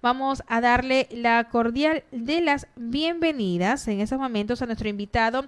vamos a darle la cordial de las bienvenidas en estos momentos a nuestro invitado,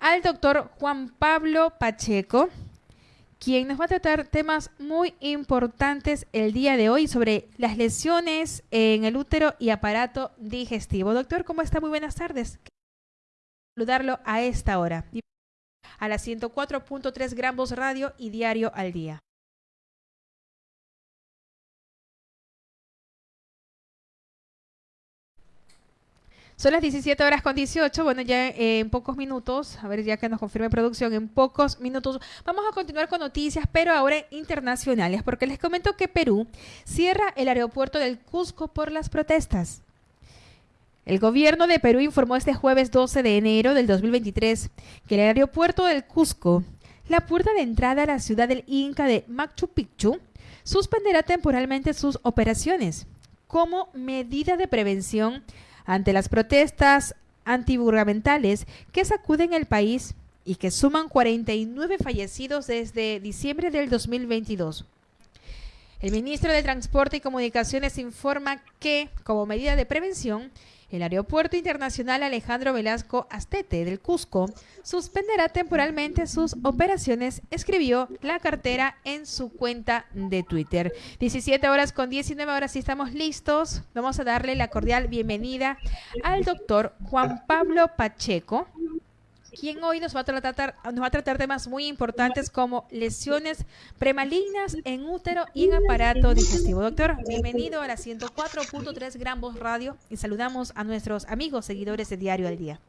al doctor Juan Pablo Pacheco, quien nos va a tratar temas muy importantes el día de hoy sobre las lesiones en el útero y aparato digestivo. Doctor, ¿cómo está? Muy buenas tardes. Saludarlo a esta hora, a las 104.3 gramos radio y diario al día. Son las 17 horas con 18. Bueno, ya eh, en pocos minutos, a ver, ya que nos confirme producción, en pocos minutos vamos a continuar con noticias, pero ahora internacionales, porque les comento que Perú cierra el aeropuerto del Cusco por las protestas. El gobierno de Perú informó este jueves 12 de enero del 2023 que el aeropuerto del Cusco, la puerta de entrada a la ciudad del Inca de Machu Picchu, suspenderá temporalmente sus operaciones como medida de prevención ante las protestas antigubernamentales que sacuden el país y que suman 49 fallecidos desde diciembre del 2022. El ministro de Transporte y Comunicaciones informa que, como medida de prevención, el Aeropuerto Internacional Alejandro Velasco Astete del Cusco suspenderá temporalmente sus operaciones, escribió la cartera en su cuenta de Twitter. 17 horas con 19 horas y estamos listos. Vamos a darle la cordial bienvenida al doctor Juan Pablo Pacheco quien hoy nos va a tratar, nos va a tratar temas muy importantes como lesiones premalignas en útero y en aparato digestivo. Doctor, bienvenido a la 104.3 Gran Voz Radio y saludamos a nuestros amigos seguidores de Diario al Día.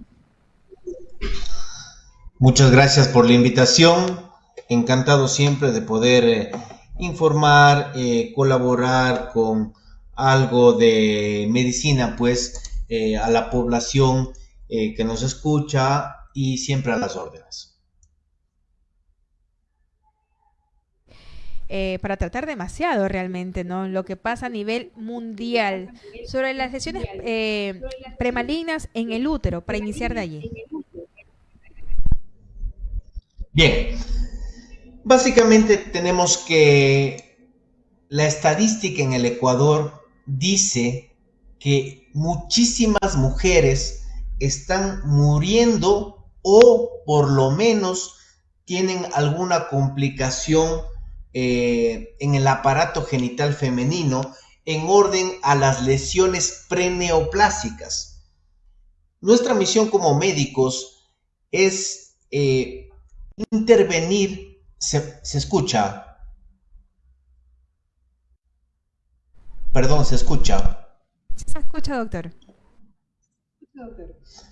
Muchas gracias por la invitación. Encantado siempre de poder eh, informar, eh, colaborar con algo de medicina, pues, eh, a la población que nos escucha y siempre a las órdenes. Eh, para tratar demasiado realmente, ¿no? Lo que pasa a nivel mundial sobre las lesiones eh, premalignas en el útero, para iniciar de allí. Bien, básicamente tenemos que la estadística en el Ecuador dice que muchísimas mujeres están muriendo o por lo menos tienen alguna complicación eh, en el aparato genital femenino en orden a las lesiones preneoplásicas. Nuestra misión como médicos es eh, intervenir, se, se escucha, perdón, se escucha. Se escucha, doctor.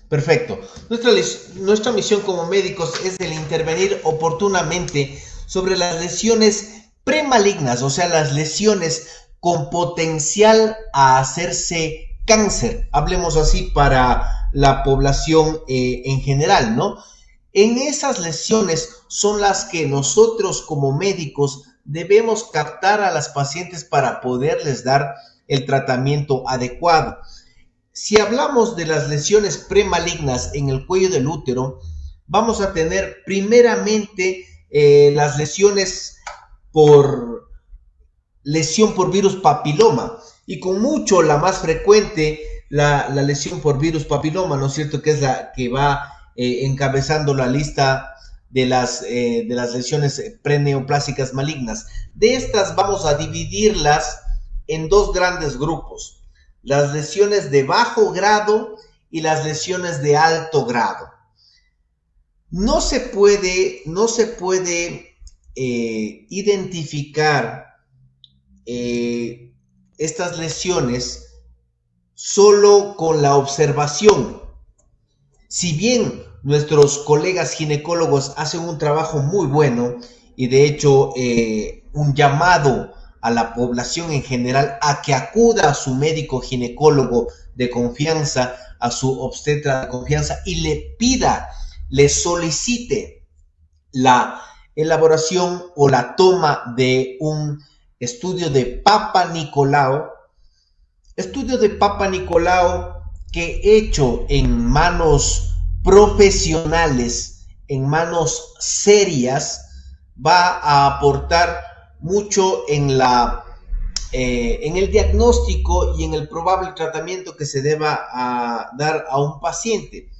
Perfecto. Nuestra, misión como médicos es el intervenir oportunamente sobre las lesiones premalignas, o sea, las lesiones con potencial a hacerse cáncer, hablemos así para la población eh, en general, ¿no? En esas lesiones son las que nosotros como médicos debemos captar a las pacientes para poderles dar el tratamiento adecuado. Si hablamos de las lesiones premalignas en el cuello del útero, vamos a tener primeramente eh, las lesiones por lesión por virus papiloma y con mucho la más frecuente la, lesión por virus papiloma, ¿no es cierto? Que es la que va eh, encabezando la lista de las, eh, de las lesiones preneoplásicas malignas. De estas vamos a dividirlas en dos grandes grupos las lesiones de bajo grado y las lesiones de alto grado. No se puede, no se puede eh, identificar eh, estas lesiones solo con la observación. Si bien nuestros colegas ginecólogos hacen un trabajo muy bueno y de hecho eh, un llamado a la población en general a que acuda a su médico ginecólogo de confianza, a su obstetra de confianza y le pida, le solicite la elaboración o la toma de un estudio de Papa Nicolao, estudio de Papa Nicolao que hecho en manos profesionales, en manos serias, va a aportar mucho en la eh, en el diagnóstico y en el probable tratamiento que se deba a dar a un paciente.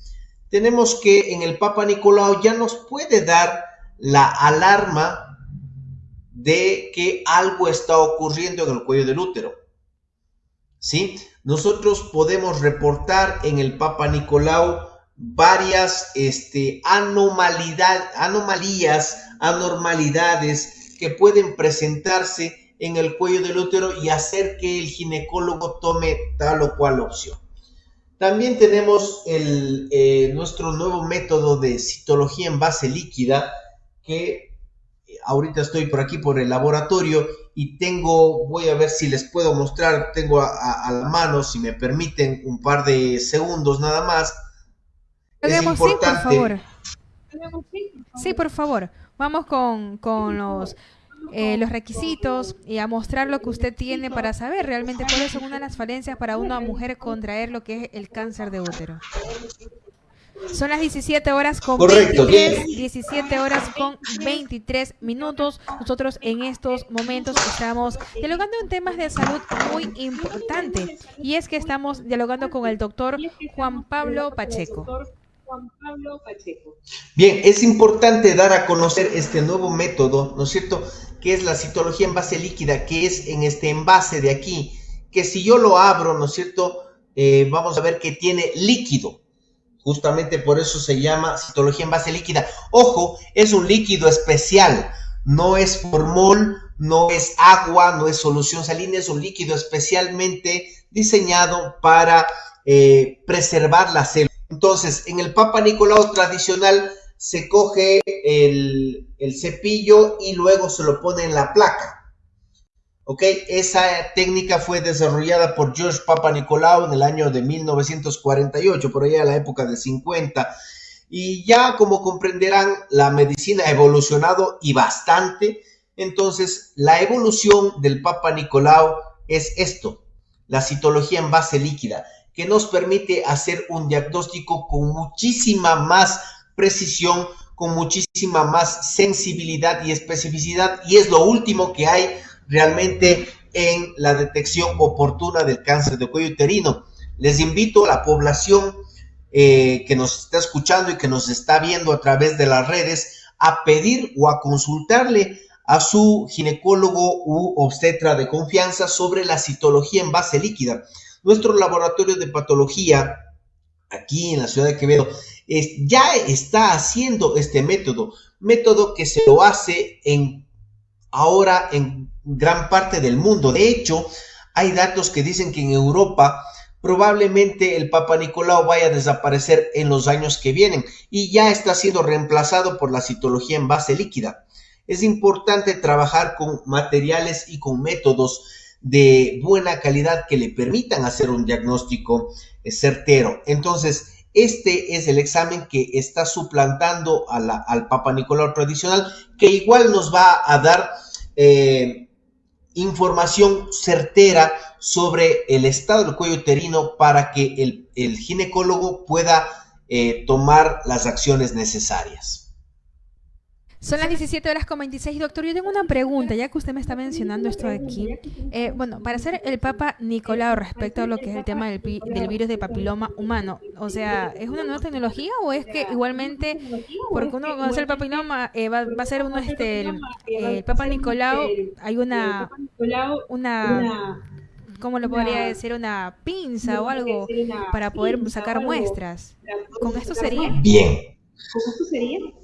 Tenemos que en el Papa Nicolau ya nos puede dar la alarma de que algo está ocurriendo en el cuello del útero. ¿Sí? Nosotros podemos reportar en el Papa Nicolau varias este, anomalidad, anomalías, anormalidades que pueden presentarse en el cuello del útero y hacer que el ginecólogo tome tal o cual opción. También tenemos el, eh, nuestro nuevo método de citología en base líquida, que ahorita estoy por aquí por el laboratorio y tengo, voy a ver si les puedo mostrar, tengo a, la mano, si me permiten, un par de segundos nada más. Es importante. Sí, por favor. Sí, por favor. Vamos con, los, eh, los requisitos y a mostrar lo que usted tiene para saber realmente cuáles son una de las falencias para una mujer contraer lo que es el cáncer de útero. Son las 17 horas con 23, 17 horas con 23 minutos. Nosotros en estos momentos estamos dialogando en temas de salud muy importantes y es que estamos dialogando con el doctor Juan Pablo Pacheco. Bien, es importante dar a conocer este nuevo método, ¿no es cierto? Que es la citología en base líquida, que es en este envase de aquí, que si yo lo abro, ¿no es cierto? Eh, vamos a ver que tiene líquido. Justamente por eso se llama citología en base líquida. Ojo, es un líquido especial, no es formol, no es agua, no es solución salina, es un líquido especialmente diseñado para eh, preservar la célula. Entonces, en el Papa Nicolau tradicional se coge el, cepillo y luego se lo pone en la placa. ¿ok? Esa técnica fue desarrollada por George Papa Nicolau en el año de 1948, por allá a la época de 50. Y ya como comprenderán, la medicina ha evolucionado y bastante. Entonces, la evolución del Papa Nicolau es esto, la citología en base líquida, que nos permite hacer un diagnóstico con muchísima más precisión, con muchísima más sensibilidad y especificidad. Y es lo último que hay realmente en la detección oportuna del cáncer de cuello uterino. Les invito a la población eh, que nos está escuchando y que nos está viendo a través de las redes a pedir o a consultarle a su ginecólogo u obstetra de confianza sobre la citología en base líquida. Nuestro laboratorio de patología aquí en la ciudad de Quevedo ya está haciendo este método, método que se lo hace en ahora en gran parte del mundo. De hecho, hay datos que dicen que en Europa probablemente el Papa Nicolau vaya a desaparecer en los años que vienen y ya está siendo reemplazado por la citología en base líquida. Es importante trabajar con materiales y con métodos de buena calidad que le permitan hacer un diagnóstico eh, certero. Entonces, este es el examen que está suplantando al Papa Nicolau tradicional, que igual nos va a dar eh, información certera sobre el estado del cuello uterino para que el, ginecólogo pueda eh, tomar las acciones necesarias. Son las 17 horas con 26. Doctor, yo tengo una pregunta, ya que usted me está mencionando esto aquí. Eh, bueno, para ser el Papa Nicolau respecto a lo que es el tema del, del, virus de papiloma humano, o sea, ¿es una nueva tecnología o es que igualmente, porque uno conoce el papiloma, eh, va, a ser uno, este, el, Papa Nicolau, hay una, una, ¿cómo lo podría decir? Una pinza o algo para poder sacar muestras. ¿Con esto sería? Bien.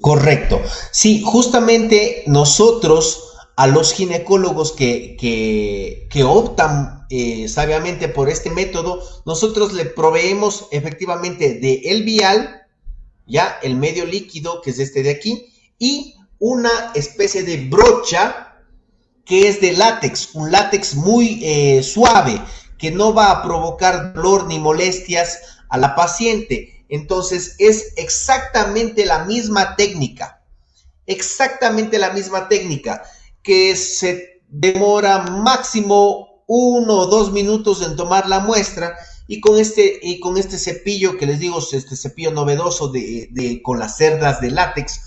Correcto. Sí, justamente nosotros a los ginecólogos que, que, optan eh, sabiamente por este método, nosotros le proveemos efectivamente de el vial, ya el medio líquido, que es este de aquí, y una especie de brocha que es de látex, un látex muy eh, suave, que no va a provocar dolor ni molestias a la paciente. Entonces es exactamente la misma técnica, exactamente la misma técnica que se demora máximo uno o dos minutos en tomar la muestra y con este, y con este cepillo que les digo, este cepillo novedoso de, con las cerdas de látex,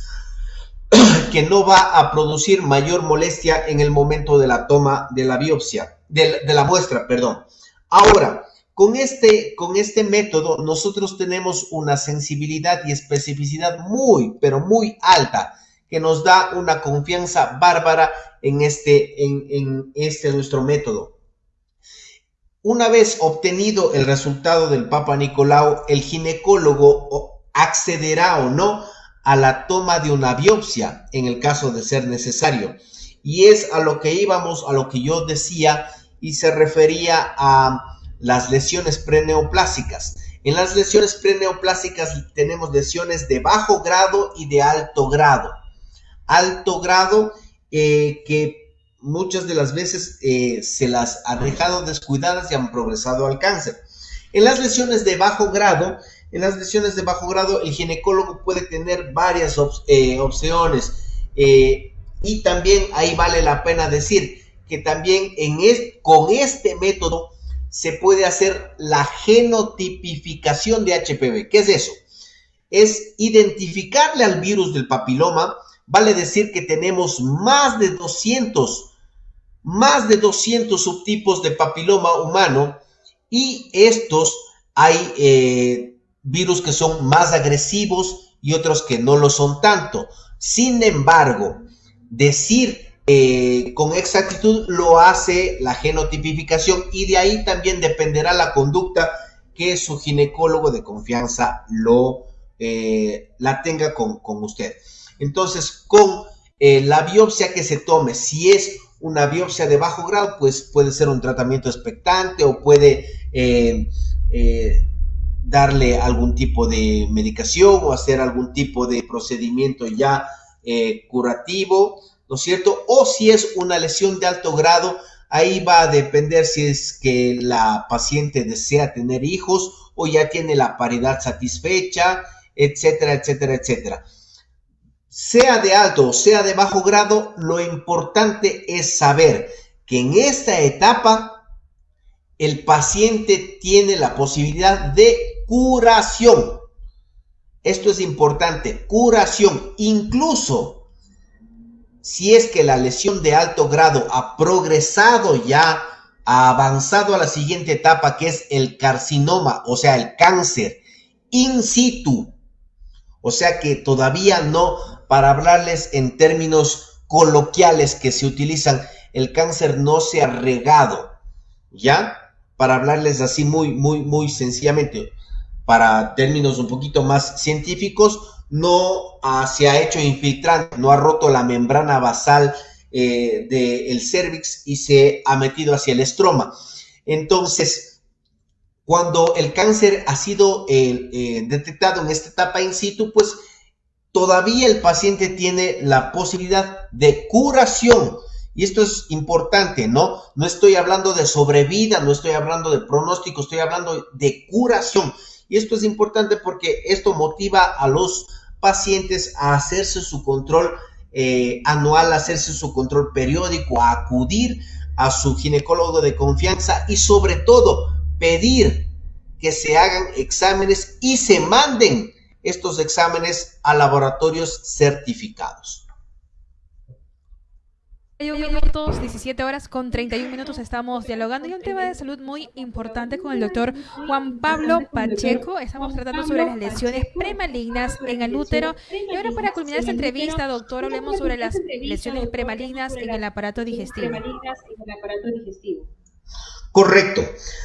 que no va a producir mayor molestia en el momento de la toma de la biopsia. de, la muestra, perdón. Ahora, con este, con este método nosotros tenemos una sensibilidad y especificidad muy, pero muy alta que nos da una confianza bárbara en este, en, en este nuestro método. Una vez obtenido el resultado del Papa Nicolau, el ginecólogo accederá o no a la toma de una biopsia en el caso de ser necesario. Y es a lo que íbamos, a lo que yo decía y se refería a las lesiones preneoplásicas. En las lesiones preneoplásicas tenemos lesiones de bajo grado y de alto grado. Alto grado eh, que muchas de las veces eh, se las ha dejado descuidadas y han progresado al cáncer. En las lesiones de bajo grado en las lesiones de bajo grado, el ginecólogo puede tener varias eh, opciones. Y también ahí vale la pena decir que también en con este método se puede hacer la genotipificación de HPV. ¿Qué es eso? Es identificarle al virus del papiloma, vale decir que tenemos más de 200, más de 200 subtipos de papiloma humano y estos hay eh, virus que son más agresivos y otros que no lo son tanto. Sin embargo, decir eh, con exactitud lo hace la genotipificación y de ahí también dependerá la conducta que su ginecólogo de confianza lo eh, la tenga con, usted. Entonces, con eh, la biopsia que se tome, si es una biopsia de bajo grado, pues puede ser un tratamiento expectante o puede darle algún tipo de medicación o hacer algún tipo de procedimiento ya curativo, ¿no es cierto? O si es una lesión de alto grado, ahí va a depender si es que la paciente desea tener hijos o ya tiene la paridad satisfecha, etcétera, etcétera, etcétera. Sea de alto o sea de bajo grado, lo importante es saber que en esta etapa el paciente tiene la posibilidad de curación. Esto es importante, curación. Incluso si es que la lesión de alto grado ha progresado ya, ha avanzado a la siguiente etapa que es el carcinoma, o sea, el cáncer in situ. O sea que todavía no, para hablarles en términos coloquiales que se utilizan, el cáncer no se ha regado, ¿ya? para hablarles así muy, muy, muy sencillamente, para términos un poquito más científicos, no se ha hecho infiltrante, no ha roto la membrana basal eh, del cervix y se ha metido hacia el estroma. Entonces, cuando el cáncer ha sido eh, detectado en esta etapa in situ, pues todavía el paciente tiene la posibilidad de curación y esto es importante, ¿no? No estoy hablando de sobrevida, no estoy hablando de pronóstico, estoy hablando de curación. Y esto es importante porque esto motiva a los pacientes a hacerse su control eh, anual, a hacerse su control periódico, a acudir a su ginecólogo de confianza y sobre todo pedir que se hagan exámenes y se manden estos exámenes a laboratorios certificados. 31 minutos, 17 horas con 31 minutos estamos dialogando y un tema de salud muy importante con el doctor Juan Pablo Pacheco. Estamos tratando sobre las lesiones premalignas en el útero. Y ahora para culminar esta entrevista, doctor, hablemos sobre las lesiones premalignas en el aparato digestivo. Correcto.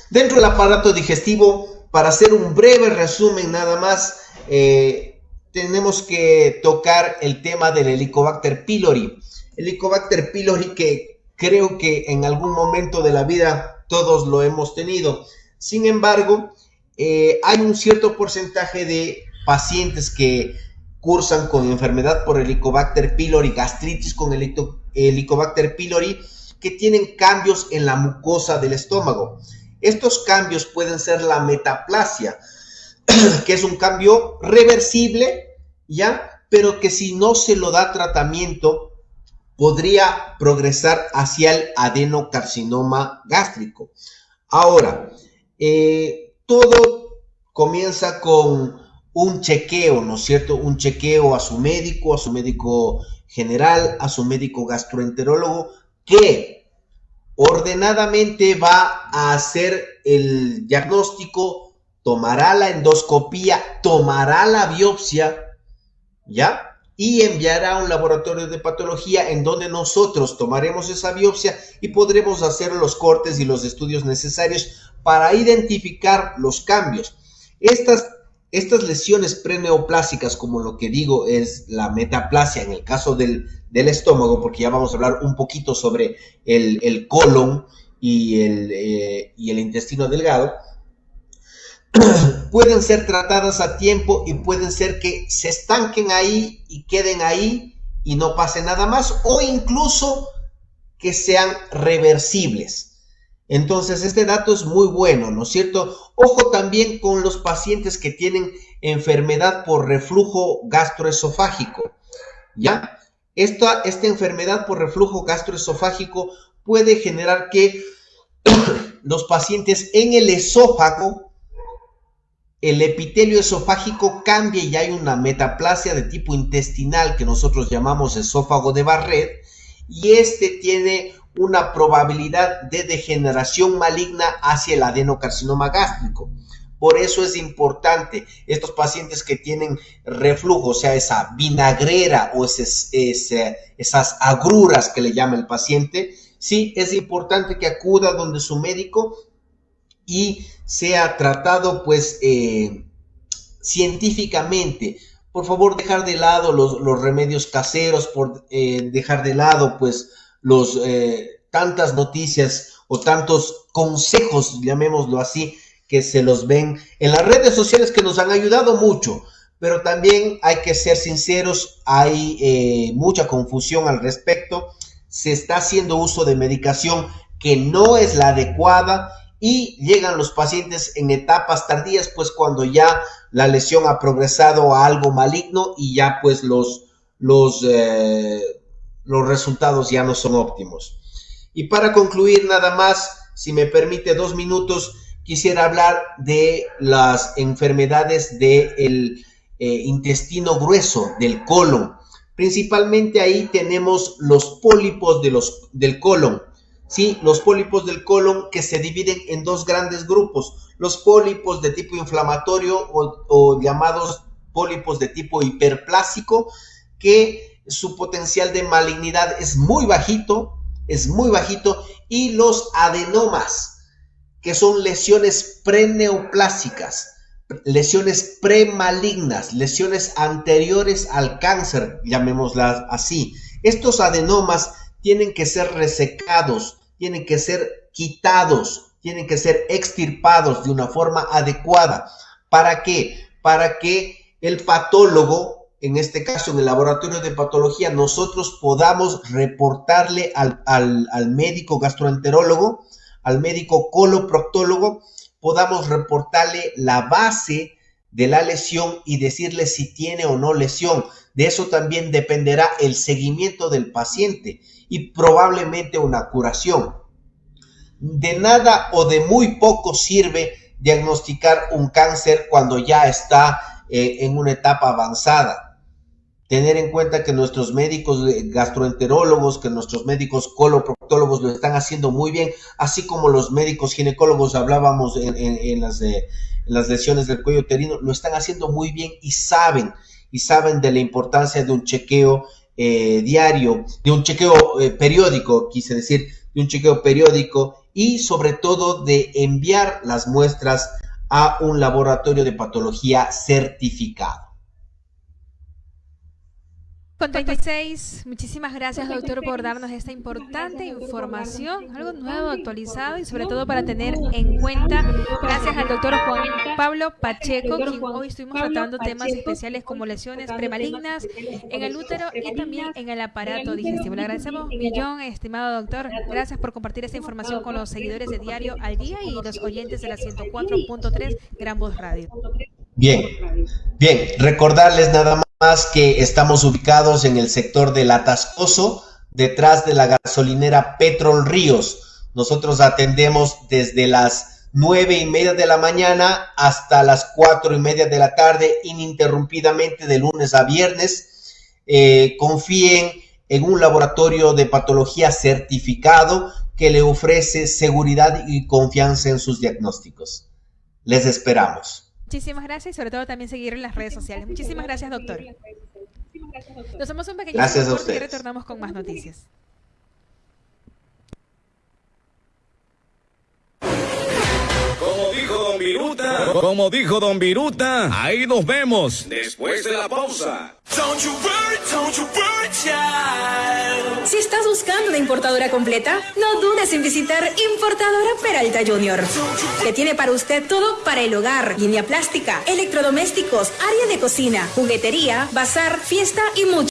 Dentro del aparato digestivo, para hacer un breve resumen nada más, eh, tenemos que tocar el tema del Helicobacter pylori Helicobacter pylori que creo que en algún momento de la vida todos lo hemos tenido. Sin embargo, eh, hay un cierto porcentaje de pacientes que cursan con enfermedad por Helicobacter pylori, gastritis con Helicobacter pylori, que tienen cambios en la mucosa del estómago. Estos cambios pueden ser la metaplasia, que es un cambio reversible, ¿ya? Pero que si no se lo da tratamiento, podría progresar hacia el adenocarcinoma gástrico. Ahora, eh, todo comienza con un chequeo, ¿no es cierto? Un chequeo a su médico, a su médico general, a su médico gastroenterólogo, que ordenadamente va a hacer el diagnóstico, tomará la endoscopía, tomará la biopsia, ¿ya? Y enviará a un laboratorio de patología en donde nosotros tomaremos esa biopsia y podremos hacer los cortes y los estudios necesarios para identificar los cambios. Estas, estas lesiones preneoplásicas, como lo que digo es la metaplasia en el caso del, estómago, porque ya vamos a hablar un poquito sobre el, colon y el, eh, y el intestino delgado, pueden ser tratadas a tiempo y pueden ser que se estanquen ahí y queden ahí y no pase nada más o incluso que sean reversibles. Entonces, este dato es muy bueno, ¿no es cierto? Ojo también con los pacientes que tienen enfermedad por reflujo gastroesofágico, ¿ya? Esta, esta enfermedad por reflujo gastroesofágico puede generar que los pacientes en el esófago el epitelio esofágico cambia y hay una metaplasia de tipo intestinal que nosotros llamamos esófago de Barrett y este tiene una probabilidad de degeneración maligna hacia el adenocarcinoma gástrico. Por eso es importante estos pacientes que tienen reflujo, o sea, esa vinagrera o esas agruras que le llama el paciente, sí, es importante que acuda donde su médico y sea tratado pues eh, científicamente. Por favor, dejar de lado los, remedios caseros, por eh, dejar de lado pues los eh, tantas noticias o tantos consejos, llamémoslo así, que se los ven en las redes sociales que nos han ayudado mucho, pero también hay que ser sinceros, hay mucha confusión al respecto, se está haciendo uso de medicación que no es la adecuada y llegan los pacientes en etapas tardías, pues cuando ya la lesión ha progresado a algo maligno y ya pues los, los, eh, los resultados ya no son óptimos. Y para concluir nada más, si me permite dos minutos, quisiera hablar de las enfermedades del eh, intestino grueso, del colon. Principalmente ahí tenemos los pólipos de los, del colon ¿sí? Los pólipos del colon que se dividen en dos grandes grupos, los pólipos de tipo inflamatorio o, llamados pólipos de tipo hiperplásico, que su potencial de malignidad es muy bajito, es muy bajito, y los adenomas, que son lesiones preneoplásicas, lesiones premalignas, lesiones anteriores al cáncer, llamémoslas así. Estos adenomas tienen que ser resecados, tienen que ser quitados, tienen que ser extirpados de una forma adecuada. ¿Para qué? Para que el patólogo, en este caso en el laboratorio de patología, nosotros podamos reportarle al, al médico gastroenterólogo, al médico coloproctólogo, podamos reportarle la base de la lesión y decirle si tiene o no lesión. De eso también dependerá el seguimiento del paciente y probablemente una curación. De nada o de muy poco sirve diagnosticar un cáncer cuando ya está eh, en una etapa avanzada. Tener en cuenta que nuestros médicos gastroenterólogos, que nuestros médicos coloproctólogos lo están haciendo muy bien, así como los médicos ginecólogos hablábamos en, las, las lesiones del cuello uterino, lo están haciendo muy bien y saben, y saben de la importancia de un chequeo eh, diario, de un chequeo eh, periódico, quise decir, de un chequeo periódico y sobre todo de enviar las muestras a un laboratorio de patología certificado. Con 36, muchísimas gracias doctor por darnos esta importante información, algo nuevo, actualizado y sobre todo para tener en cuenta, gracias al doctor Juan Pablo Pacheco, quien hoy estuvimos tratando temas especiales como lesiones premalignas en el útero y también en el aparato digestivo. Le agradecemos millón, estimado doctor, gracias por compartir esta información con los seguidores de Diario al Día y los oyentes de la 104.3 Gran Voz Radio. Bien, bien, recordarles nada más que estamos ubicados en el sector del Atascoso, detrás de la gasolinera Petrol Ríos. Nosotros atendemos desde las nueve y media de la mañana hasta las cuatro y media de la tarde, ininterrumpidamente de lunes a viernes. Eh, confíen en un laboratorio de patología certificado que le ofrece seguridad y confianza en sus diagnósticos. Les esperamos. Muchísimas gracias y sobre todo también seguir en las redes sociales. Muchísimas gracias, doctor. Nos hacemos un pequeño gracias y retornamos con más noticias. Como dijo Don Viruta, como dijo Don Viruta, ahí nos vemos. Después de la pausa. Si estás buscando una importadora completa, no dudes en visitar Importadora Peralta Junior, que tiene para usted todo para el hogar, línea plástica, electrodomésticos, área de cocina, juguetería, bazar, fiesta y mucho